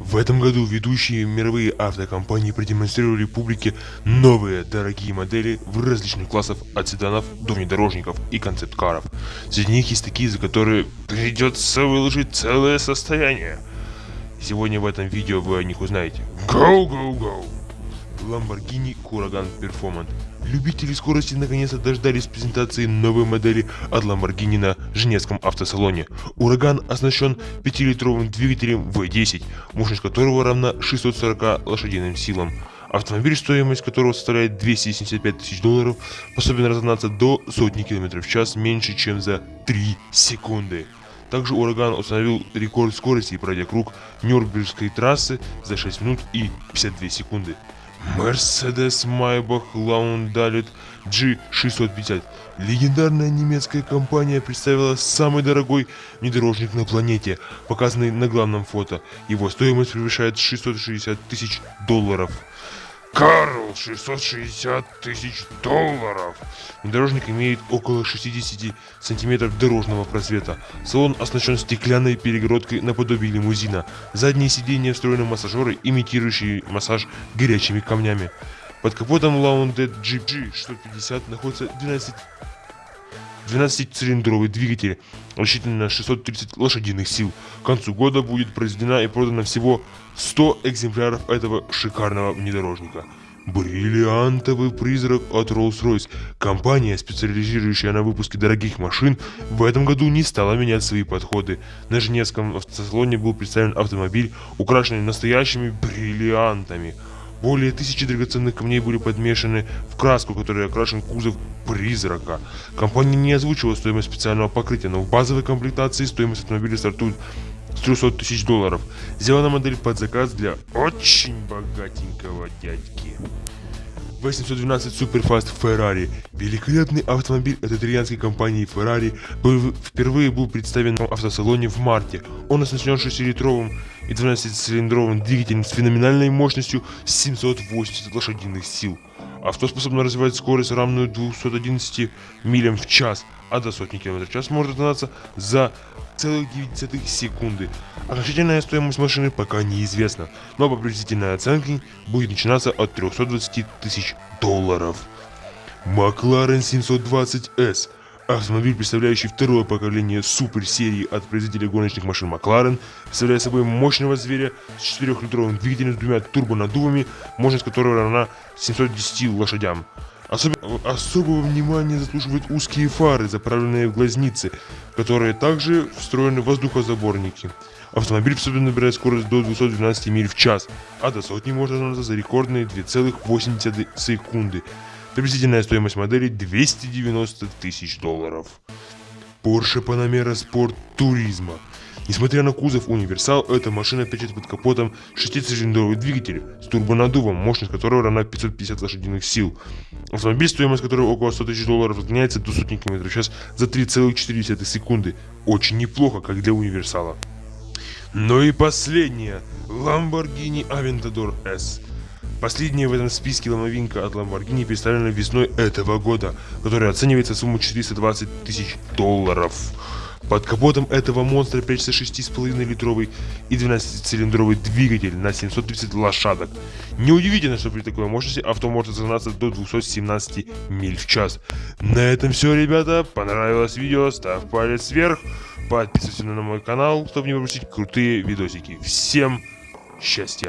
В этом году ведущие мировые автокомпании продемонстрировали публике новые дорогие модели в различных классах от седанов до внедорожников и концепт-каров. Среди них есть такие, за которые придется выложить целое состояние. Сегодня в этом видео вы о них узнаете. Go, go, go! Lamborghini Huracan Performance. Любители скорости наконец-то дождались презентации новой модели от Lamborghini на Женевском автосалоне. Ураган оснащен 5-литровым двигателем V10, мощность которого равна 640 лошадиным силам. Автомобиль, стоимость которого составляет 275 тысяч долларов, способен разогнаться до сотни километров в час меньше, чем за 3 секунды. Также Ураган установил рекорд скорости, пройдя круг Нюрнбергской трассы за 6 минут и 52 секунды. Mercedes Maybach Laundalet G650. Легендарная немецкая компания представила самый дорогой внедорожник на планете, показанный на главном фото. Его стоимость превышает 660 тысяч долларов. Карл, 660 тысяч долларов. Внедорожник имеет около 60 сантиметров дорожного просвета. Салон оснащен стеклянной перегородкой наподобие лимузина. Задние сиденья встроены массажеры, имитирующие массаж горячими камнями. Под капотом Laundet GG 650 находится 12 12-цилиндровый двигатель, рассчитанный на 630 лошадиных сил. К концу года будет произведена и продана всего 100 экземпляров этого шикарного внедорожника. Бриллиантовый призрак от Rolls-Royce. Компания, специализирующая на выпуске дорогих машин, в этом году не стала менять свои подходы. На Женевском автосалоне был представлен автомобиль, украшенный настоящими бриллиантами – более тысячи драгоценных камней были подмешаны в краску, которой окрашен кузов призрака. Компания не озвучила стоимость специального покрытия, но в базовой комплектации стоимость автомобиля стартует с 300 тысяч долларов. Сделана модель под заказ для очень богатенького дядьки. 812 Superfast Ferrari. Великолепный автомобиль от итальянской компании Ferrari был, впервые был представлен в автосалоне в марте. Он оснащен 6-литровым и 12-цилиндровым двигателем с феноменальной мощностью 780 лошадиных сил. Авто способно развивать скорость, равную 211 милям в час, а до сотни км в час может разогнаться за целых 9 секунды. Окончательная стоимость машины пока неизвестна, но по приблизительной оценке будет начинаться от 320 тысяч долларов. Макларен 720S Автомобиль, представляющий второе поколение суперсерии от производителя гоночных машин Макларен, представляет собой мощного зверя с 4-литровым двигателем с двумя турбонаддувами, мощность которого равна 710 лошадям. Особ... Особого внимания заслуживают узкие фары, заправленные в глазницы, которые также встроены в воздухозаборники. Автомобиль способен набирать скорость до 212 миль в час, а до сотни можно разогнаться за рекордные 2,8 секунды. Приблизительная стоимость модели 290 тысяч долларов. Porsche Panamera Sport Turismo. Несмотря на кузов универсал, эта машина печет под капотом шестицилиндровый двигатель с турбонаддувом, мощность которого равна 550 лошадиных сил. Автомобиль, стоимость которого около 100 тысяч долларов, разгоняется до сотни километров в час за 3,4 секунды. Очень неплохо, как для универсала. Ну и последнее. Lamborghini Aventador S. Последняя в этом списке ломовинка от Lamborghini представлена весной этого года, которая оценивается в сумму 420 тысяч долларов. Под капотом этого монстра прячется 6,5 литровый и 12-цилиндровый двигатель на 730 лошадок. Неудивительно, что при такой мощности авто может разогнаться до 217 миль в час. На этом все, ребята. Понравилось видео, ставь палец вверх. Подписывайся на мой канал, чтобы не пропустить крутые видосики. Всем счастья!